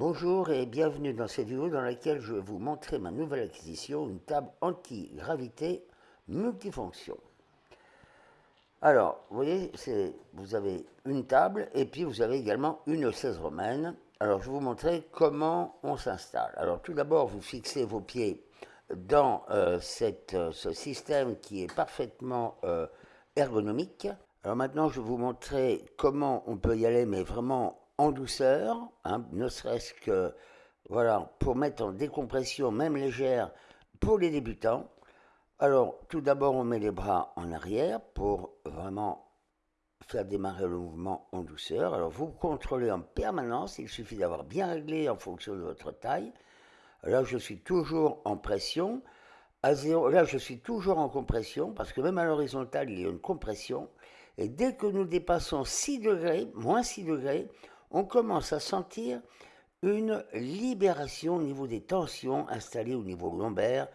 Bonjour et bienvenue dans cette vidéo dans laquelle je vais vous montrer ma nouvelle acquisition, une table anti-gravité multifonction. Alors, vous voyez, vous avez une table et puis vous avez également une 16 romaine. Alors, je vais vous montrer comment on s'installe. Alors, tout d'abord, vous fixez vos pieds dans euh, euh, ce système qui est parfaitement euh, ergonomique. Alors maintenant, je vais vous montrer comment on peut y aller, mais vraiment en douceur, hein, ne serait-ce que voilà, pour mettre en décompression, même légère, pour les débutants. Alors, tout d'abord, on met les bras en arrière pour vraiment faire démarrer le mouvement en douceur. Alors, vous contrôlez en permanence, il suffit d'avoir bien réglé en fonction de votre taille. Là, je suis toujours en pression. À zéro, là, je suis toujours en compression, parce que même à l'horizontale, il y a une compression. Et dès que nous dépassons 6 degrés, moins 6 degrés, on commence à sentir une libération au niveau des tensions installées au niveau lombaire,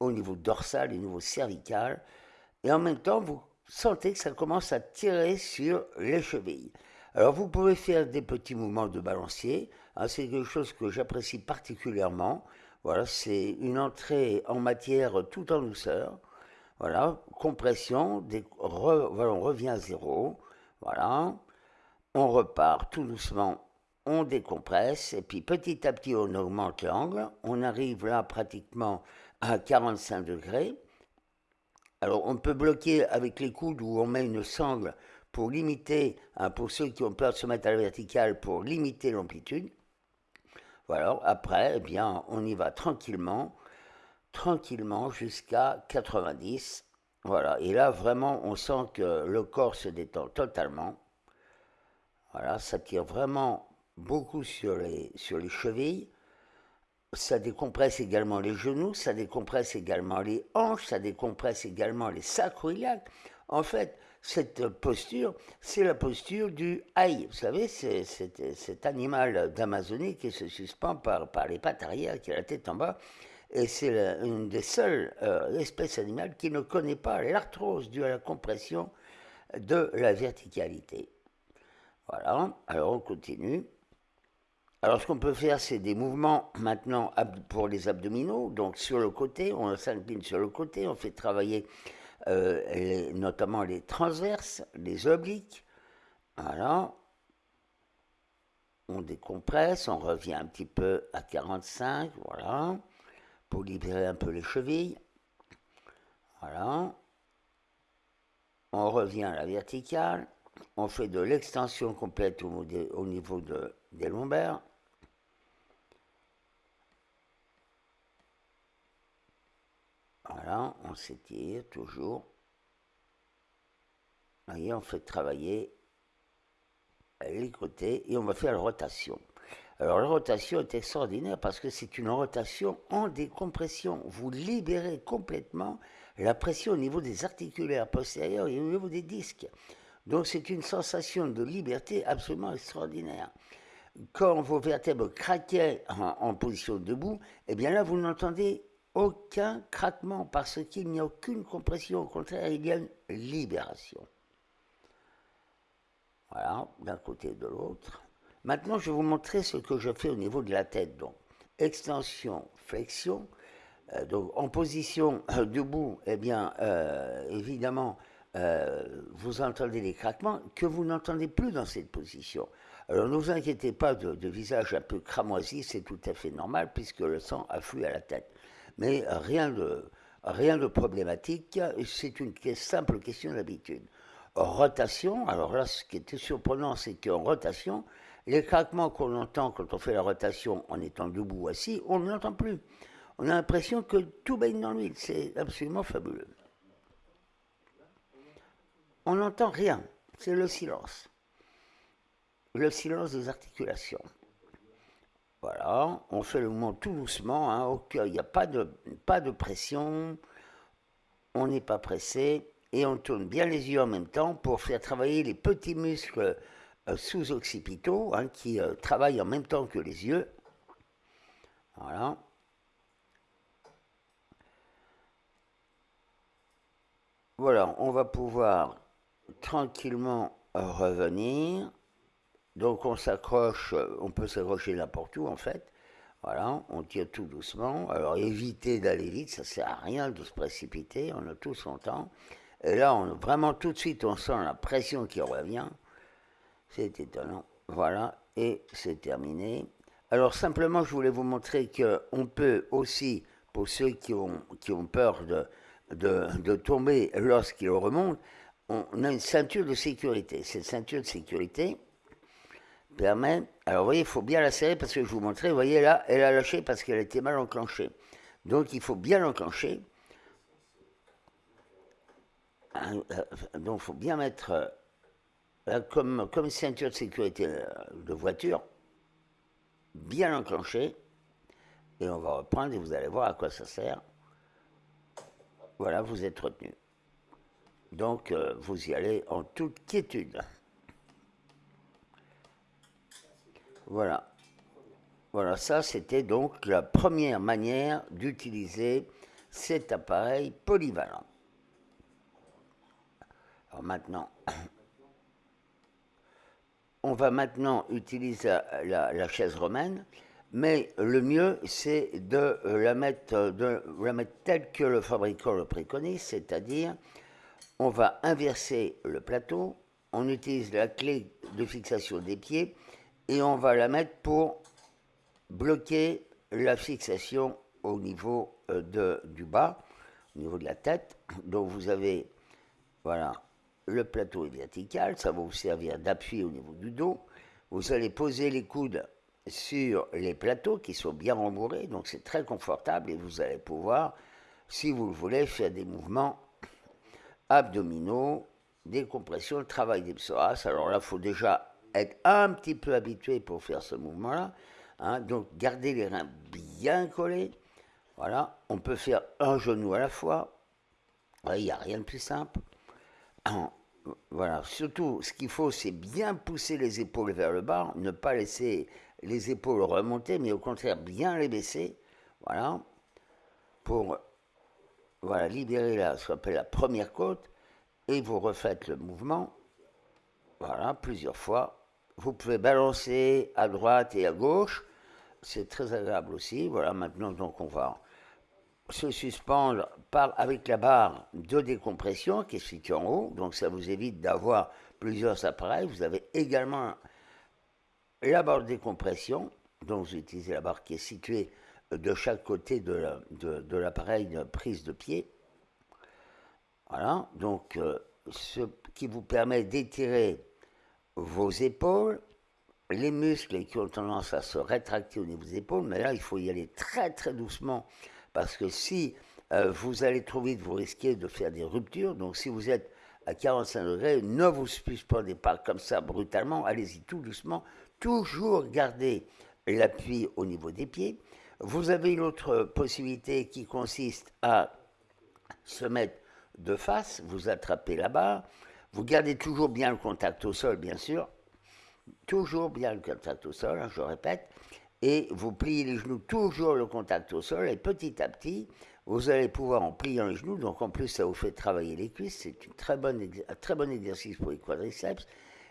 au niveau dorsal, au niveau cervical. Et en même temps, vous sentez que ça commence à tirer sur les chevilles. Alors vous pouvez faire des petits mouvements de balancier. Hein, c'est quelque chose que j'apprécie particulièrement. Voilà, c'est une entrée en matière tout en douceur. Voilà, compression, voilà, on revient à zéro. Voilà, on repart tout doucement, on décompresse, et puis petit à petit on augmente l'angle, on arrive là pratiquement à 45 degrés. Alors on peut bloquer avec les coudes où on met une sangle pour limiter, hein, pour ceux qui ont peur de se mettre à la verticale, pour limiter l'amplitude. Voilà, après, eh bien, on y va tranquillement, tranquillement jusqu'à 90. Voilà, et là vraiment on sent que le corps se détend totalement. Voilà, ça tire vraiment beaucoup sur les, sur les chevilles. Ça décompresse également les genoux, ça décompresse également les hanches, ça décompresse également les sacroiliacs. En fait, cette posture, c'est la posture du haï. Vous savez, c'est cet animal d'Amazonie qui se suspend par, par les pattes arrière, qui a la tête en bas. Et c'est une des seules euh, espèces animales qui ne connaît pas l'arthrose due à la compression de la verticalité. Voilà, alors on continue. Alors ce qu'on peut faire, c'est des mouvements maintenant pour les abdominaux, donc sur le côté, on s'incline sur le côté, on fait travailler euh, notamment les transverses, les obliques. Voilà. On décompresse, on revient un petit peu à 45, voilà, pour libérer un peu les chevilles. Voilà. On revient à la verticale on fait de l'extension complète au, niveau des lombaires. Voilà, on s'étire toujours. Voyez, on fait travailler les côtés et on va faire la rotation. Alors la rotation est extraordinaire parce que c'est une rotation en décompression. Vous libérez complètement la pression au niveau des articulaires postérieurs et au niveau des disques. Donc c'est une sensation de liberté absolument extraordinaire. Quand vos vertèbres craquaient en, position debout, eh bien là, vous n'entendez aucun craquement parce qu'il n'y a aucune compression. Au contraire, il y a une libération. Voilà, d'un côté et de l'autre. Maintenant, je vais vous montrer ce que je fais au niveau de la tête. Donc, extension, flexion. Euh, donc, en position euh, debout, eh bien, euh, évidemment, euh, vous entendez des craquements que vous n'entendez plus dans cette position. Alors ne vous inquiétez pas de, visage un peu cramoisi, c'est tout à fait normal puisque le sang afflue à la tête. Mais rien de, rien de problématique, c'est une simple question d'habitude. Rotation, alors là ce qui était surprenant c'est qu'en rotation, les craquements qu'on entend quand on fait la rotation en étant debout ou assis, on ne l'entend plus. On a l'impression que tout baigne dans l'huile, c'est absolument fabuleux on n'entend rien, c'est le silence. Le silence des articulations. Voilà, on fait le mouvement tout doucement, hein, il n'y a pas de, pas de pression, on n'est pas pressé, et on tourne bien les yeux en même temps pour faire travailler les petits muscles euh, sous-occipitaux hein, qui euh, travaillent en même temps que les yeux. Voilà. Voilà, on va pouvoir tranquillement revenir. Donc on s'accroche, on peut s'accrocher n'importe où en fait. Voilà, on tire tout doucement. Alors évitez d'aller vite, ça sert à rien de se précipiter, on a tout son temps. Et là, on, vraiment tout de suite, on sent la pression qui revient. C'est étonnant. Voilà, et c'est terminé. Alors simplement, je voulais vous montrer qu'on peut aussi, pour ceux qui ont, qui ont peur de, de tomber lorsqu'ils remontent, on a une ceinture de sécurité. Cette ceinture de sécurité permet... Alors vous voyez, il faut bien la serrer parce que je vous montrais, vous voyez là, elle a lâché parce qu'elle était mal enclenchée. Donc il faut bien l'enclencher. Euh, donc il faut bien mettre euh, comme, comme ceinture de sécurité euh, de voiture, bien enclenché, et on va reprendre et vous allez voir à quoi ça sert. Voilà, vous êtes retenu. Donc vous y allez en toute quiétude. Voilà. Voilà, ça c'était donc la première manière d'utiliser cet appareil polyvalent. Alors maintenant, on va maintenant utiliser la, chaise romaine, mais le mieux c'est de la, mettre, de la mettre telle que le fabricant le préconise, c'est-à-dire on va inverser le plateau, on utilise la clé de fixation des pieds et on va la mettre pour bloquer la fixation au niveau euh, du bas, au niveau de la tête. Donc vous avez, voilà, le plateau est vertical, ça va vous servir d'appui au niveau du dos. Vous allez poser les coudes sur les plateaux qui sont bien rembourrés, donc c'est très confortable et vous allez pouvoir, si vous le voulez, faire des mouvements abdominaux, le travail des psoas. Alors là, il faut déjà être un petit peu habitué pour faire ce mouvement-là. Hein. donc gardez les reins bien collés. Voilà, on peut faire un genou à la fois. Il n'y a rien de plus simple. Voilà, surtout, ce qu'il faut, c'est bien pousser les épaules vers le bas, ne pas laisser les épaules remonter, mais au contraire, bien les baisser. Voilà, pour voilà, libérer la, ce qu'on appelle la première côte, et vous refaites le mouvement, voilà, plusieurs fois. Vous pouvez balancer à droite et à gauche, c'est très agréable aussi. Voilà, maintenant, donc, on va se suspendre par, avec la barre de décompression qui est située en haut, donc ça vous évite d'avoir plusieurs appareils. Vous avez également la barre de décompression, donc vous utilisez la barre qui est située de chaque côté de l'appareil de, prise de pied. Voilà, donc euh, ce qui vous permet d'étirer vos épaules, les muscles qui ont tendance à se rétracter au niveau des épaules, mais là il faut y aller très très doucement parce que si euh, vous allez trop vite, vous risquez de faire des ruptures. Donc si vous êtes à 45 degrés, ne vous suspendez pas comme ça brutalement, allez-y tout doucement. Toujours garder l'appui au niveau des pieds. Vous avez une autre possibilité qui consiste à se mettre de face, vous attrapez barre, vous gardez toujours bien le contact au sol, bien sûr, toujours bien le contact au sol, hein, je répète, et vous pliez les genoux toujours le contact au sol, et petit à petit, vous allez pouvoir, en pliant les genoux, donc en plus ça vous fait travailler les cuisses, c'est un très bon exercice pour les quadriceps,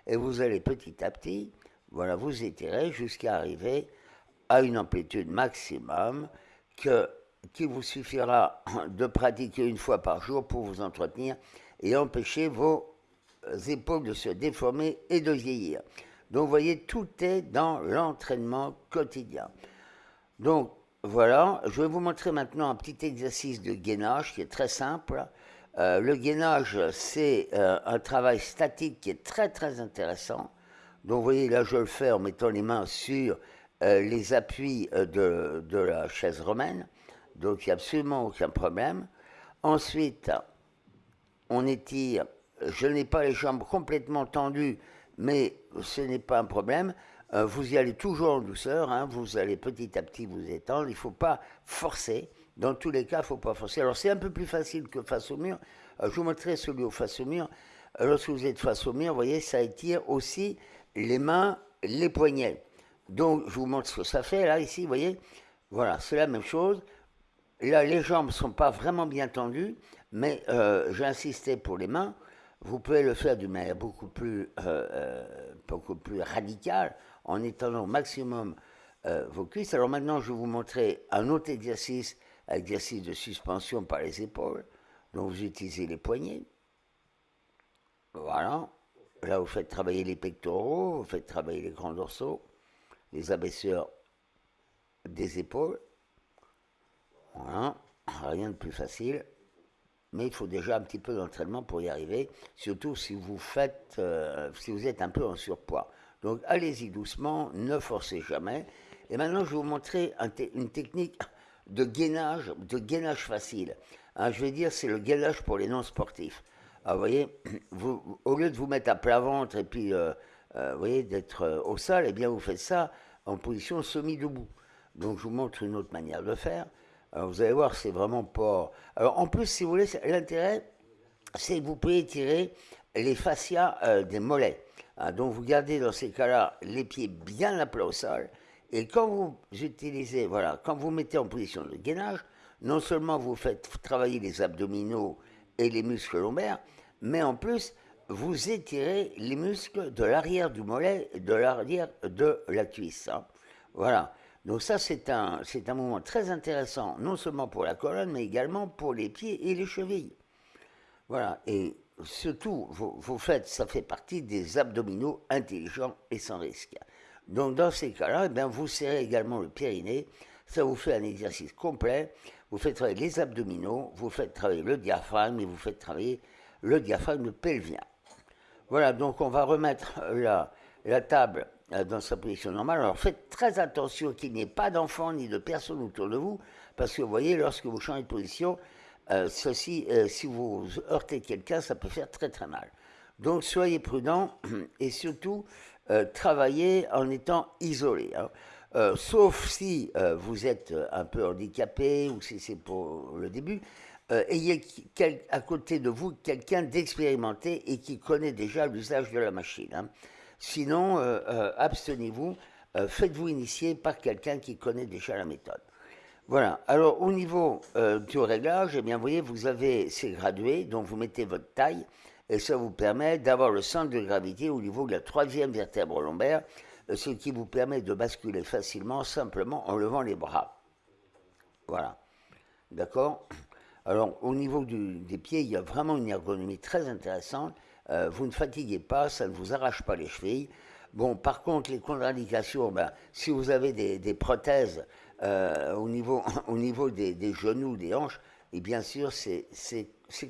et vous allez petit à petit, voilà, vous étirer jusqu'à arriver à une amplitude maximum que, qui vous suffira de pratiquer une fois par jour pour vous entretenir et empêcher vos épaules de se déformer et de vieillir. Donc vous voyez, tout est dans l'entraînement quotidien. Donc voilà, je vais vous montrer maintenant un petit exercice de gainage qui est très simple. Euh, le gainage, c'est euh, un travail statique qui est très très intéressant. Donc vous voyez, là je le fais en mettant les mains sur les appuis de, de, la chaise romaine. Donc il n'y a absolument aucun problème. Ensuite, on étire. Je n'ai pas les jambes complètement tendues mais ce n'est pas un problème. Euh, vous y allez toujours en douceur, hein. vous allez petit à petit vous étendre, il ne faut pas forcer. Dans tous les cas, il ne faut pas forcer. Alors c'est un peu plus facile que face au mur. Euh, je vous montrerai celui au face au mur. Euh, lorsque vous êtes face au mur, vous voyez, ça étire aussi les mains, les poignets. Donc je vous montre ce que ça fait là, ici, vous voyez. Voilà, c'est la même chose. Là, les jambes ne sont pas vraiment bien tendues, mais j'ai insisté pour les mains. vous pouvez le faire d'une manière beaucoup plus, beaucoup plus radicale en étendant au maximum vos cuisses. Alors maintenant, je vais vous montrer un autre exercice, exercice de suspension par les épaules. Donc vous utilisez les poignets. Voilà. Là, vous faites travailler les pectoraux, vous faites travailler les grands dorsaux, les abaisseurs des épaules. Voilà. Rien de plus facile. Mais il faut déjà un petit peu d'entraînement pour y arriver, surtout si vous faites, euh, si vous êtes un peu en surpoids. Donc allez-y doucement, ne forcez jamais. Et maintenant, je vais vous montrer une technique de gainage, de gainage facile. Hein, je vais dire, c'est le gainage pour les non-sportifs. vous voyez, vous, au lieu de vous mettre à plat ventre et puis, euh, vous voyez, d'être euh, au sol, eh bien, vous faites ça en position semi-debout. Donc, je vous montre une autre manière de faire. Vous allez voir, c'est vraiment pas... Alors, en plus, si vous voulez, l'intérêt, c'est que vous pouvez étirer les fascias des mollets. Hein, donc, vous gardez dans ces cas-là les pieds bien à plat au sol. Et quand vous utilisez, voilà, quand vous mettez en position de gainage, non seulement vous faites travailler les abdominaux et les muscles lombaires, mais en plus, vous étirez les muscles de l'arrière du mollet et de l'arrière de la cuisse. Hein. Voilà. Donc ça, c'est un, c'est un très intéressant, non seulement pour la colonne, mais également pour les pieds et les chevilles. Voilà. Et surtout, vous, vous faites, ça fait partie des abdominaux intelligents et sans risque. Donc dans ces cas-là, eh vous serrez également le périnée, ça vous fait un exercice complet, vous faites travailler les abdominaux, vous faites travailler le diaphragme et vous faites travailler le diaphragme pelvien. Voilà, donc on va remettre la, la table euh, dans sa position normale. Alors faites très attention qu'il n'y ait pas d'enfants ni de personnes autour de vous, parce que vous voyez, lorsque vous changez de position, euh, ceci, euh, si vous heurtez quelqu'un, ça peut faire très très mal. Donc soyez prudents et surtout travaillez en étant isolé. Hein. Euh, sauf si euh, vous êtes un peu handicapé ou si c'est pour le début, euh, ayez à côté de vous quelqu'un d'expérimenté et qui connaît déjà l'usage de la machine. Hein. Sinon, abstenez-vous, faites-vous initier par quelqu'un qui connaît déjà la méthode. Voilà, alors au niveau du réglage, eh bien, vous voyez, vous avez ces gradués, donc vous mettez votre taille, et ça vous permet d'avoir le centre de gravité au niveau de la troisième vertèbre lombaire, ce qui vous permet de basculer facilement simplement en levant les bras. Voilà. D'accord? Alors, au niveau des pieds, il y a vraiment une ergonomie très intéressante. Euh, vous ne fatiguez pas, ça ne vous arrache pas les chevilles. Bon, par contre, les contre-indications, ben, si vous avez des, prothèses euh, au niveau, au niveau des, genoux, des hanches, et bien sûr, c'est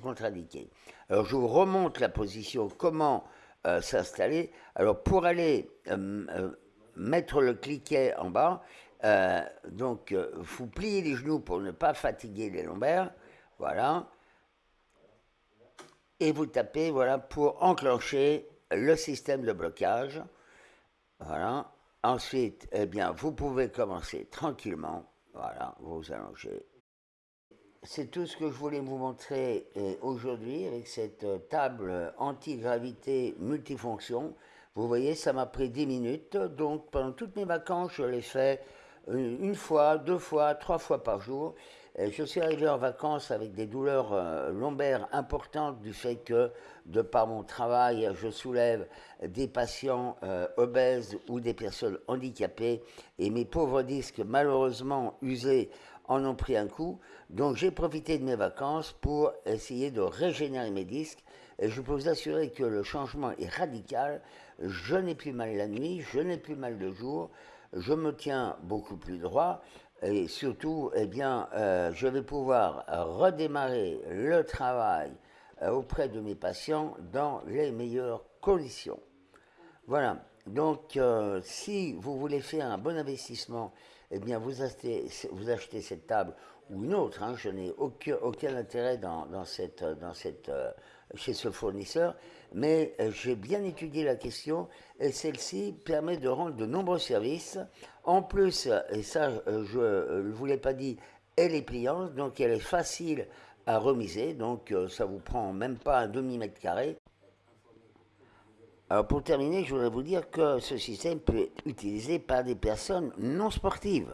contre-indiqué. Alors, je vous remonte la position, comment euh, s'installer. Alors pour aller mettre le cliquet en bas, donc vous pliez les genoux pour ne pas fatiguer les lombaires, voilà, et vous tapez voilà pour enclencher le système de blocage, voilà. Ensuite, eh bien, vous pouvez commencer tranquillement, voilà, vous allongez c'est tout ce que je voulais vous montrer euh, aujourd'hui avec cette euh, table anti-gravité multifonction. Vous voyez, ça m'a pris 10 minutes. Donc, pendant toutes mes vacances, je l'ai fait euh, une fois, deux fois, trois fois par jour. Je suis arrivé en vacances avec des douleurs lombaires importantes du fait que, de par mon travail, je soulève des patients obèses ou des personnes handicapées et mes pauvres disques, malheureusement usés, en ont pris un coup. Donc j'ai profité de mes vacances pour essayer de régénérer mes disques. Et je peux vous assurer que le changement est radical. Je n'ai plus mal la nuit, je n'ai plus mal le jour, je me tiens beaucoup plus droit. Et surtout, eh bien, euh, je vais pouvoir redémarrer le travail euh, auprès de mes patients dans les meilleures conditions. Voilà. Donc, euh, si vous voulez faire un bon investissement eh bien, vous achetez, cette table ou une autre. Hein, je n'ai aucun, intérêt dans, cette, dans cette, chez ce fournisseur, mais euh, j'ai bien étudié la question et celle-ci permet de rendre de nombreux services. En plus, et ça, euh, je ne vous l'ai pas dit, elle est pliante, donc elle est facile à remiser, donc ça vous prend même pas un demi-mètre carré. Alors pour terminer, je voudrais vous dire que ce système peut être utilisé par des personnes non sportives.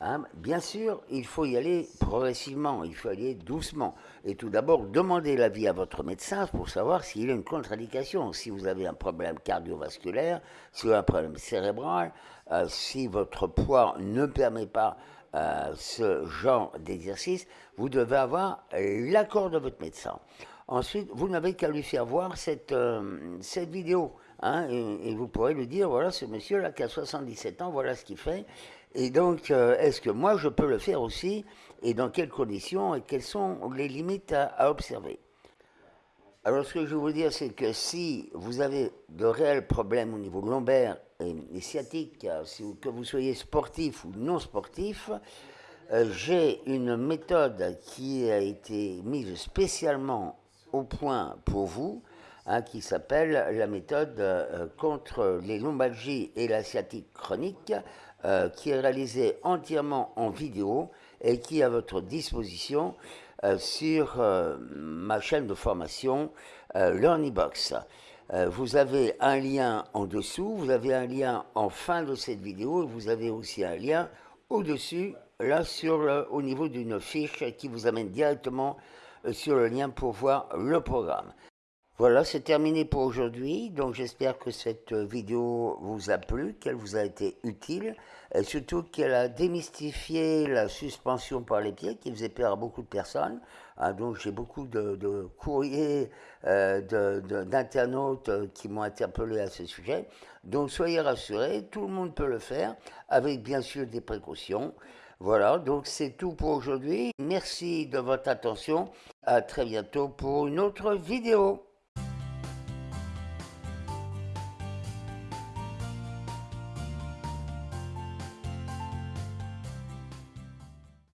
Hein. Bien sûr, il faut y aller progressivement, il faut y aller doucement. Et tout d'abord, demandez l'avis à votre médecin pour savoir s'il y a une contre-indication. Si vous avez un problème cardiovasculaire, si vous avez un problème cérébral, euh, si votre poids ne permet pas euh, ce genre d'exercice, vous devez avoir l'accord de votre médecin. Ensuite, vous n'avez qu'à lui faire voir cette, euh, cette vidéo. Hein, et, vous pourrez lui dire, voilà, ce monsieur-là qui a 77 ans, voilà ce qu'il fait. Et donc, euh, est-ce que moi, je peux le faire aussi? Et dans quelles conditions? Et quelles sont les limites à, observer? Alors, ce que je veux vous dire, c'est que si vous avez de réels problèmes au niveau lombaire et, sciatique, que vous soyez sportif ou non sportif, euh, j'ai une méthode qui a été mise spécialement au point pour vous, hein, qui s'appelle la méthode euh, contre les lombalgies et la sciatique chronique, euh, qui est réalisée entièrement en vidéo et qui est à votre disposition euh, sur ma chaîne de formation LearnyBox. vous avez un lien en dessous, vous avez un lien en fin de cette vidéo et vous avez aussi un lien au-dessus, là sur au niveau d'une fiche qui vous amène directement sur le lien pour voir le programme. Voilà, c'est terminé pour aujourd'hui. Donc j'espère que cette vidéo vous a plu, qu'elle vous a été utile, et surtout qu'elle a démystifié la suspension par les pieds qui faisait peur à beaucoup de personnes. Ah, donc j'ai beaucoup de, courriers euh, d'internautes qui m'ont interpellé à ce sujet. Donc soyez rassurés, tout le monde peut le faire, avec bien sûr des précautions. Voilà, donc c'est tout pour aujourd'hui. Merci de votre attention. À très bientôt pour une autre vidéo.